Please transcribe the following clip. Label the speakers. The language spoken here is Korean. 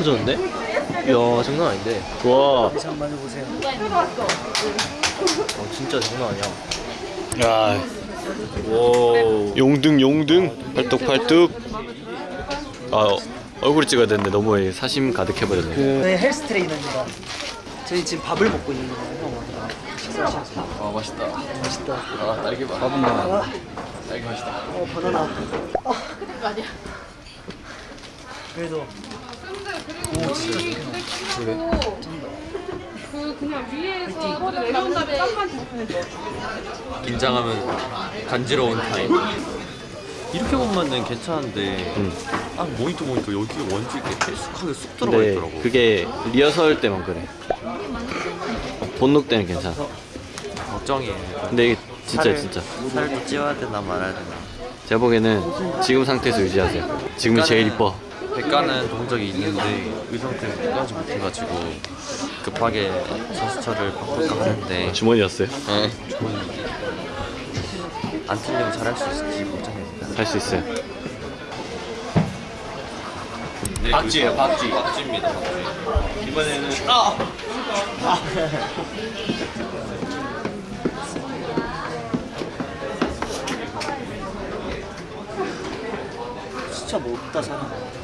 Speaker 1: 커졌는데? 이야 장난 아닌데 와
Speaker 2: 한번 해보세요.
Speaker 1: 어, 진짜 장난 아니야
Speaker 3: 야
Speaker 1: 오
Speaker 3: 용등 용등 팔뚝 팔뚝 아 어, 얼굴 찍어야 되는데 너무 사심 가득해버렸네
Speaker 2: 저희 헬스 트레이너입니다. 저희 지금 밥을 먹고 있는 거예요.
Speaker 1: 아 맛있다
Speaker 2: 맛있다.
Speaker 1: 아 딸기맛
Speaker 2: 아,
Speaker 1: 딸기 맛있다
Speaker 2: 어, 바나나. 아. 그래도 오 진짜 좋다.
Speaker 4: 그 그냥 위에서 내려온 다음에 땀만 잡히는
Speaker 5: 긴장하면 간지러운 타임. 이렇게 보면은 괜찮은데
Speaker 3: 음.
Speaker 5: 아 모니터 보니까 여기 원지 이렇게 헬쑥하게 쑥 들어가
Speaker 3: 근데
Speaker 5: 있더라고.
Speaker 3: 그게 리허설 때만 그래 본녹 때는 괜찮아
Speaker 5: 걱정이에요.
Speaker 3: 근데 이게 진짜
Speaker 5: 살을-
Speaker 3: 진짜
Speaker 5: 살도 찌워야 되나 말아야 되나.
Speaker 3: 제가 보기에는 지금 상태에서 유지하세요 지금이 제일 이뻐
Speaker 5: 백가는 본 적이 있는데 이 상태로 백가지 못해가지고 급하게 선수처를 바꿀까 하는데
Speaker 3: 주머니였어요
Speaker 5: 네. 안 틀리면 잘할 수 있을지 걱정입니다.
Speaker 3: 할 수 있어요
Speaker 1: 박쥐예요 박쥐
Speaker 5: 박쥐입니다.
Speaker 1: 이번에는 아!
Speaker 2: 진짜 먹다 사는 거.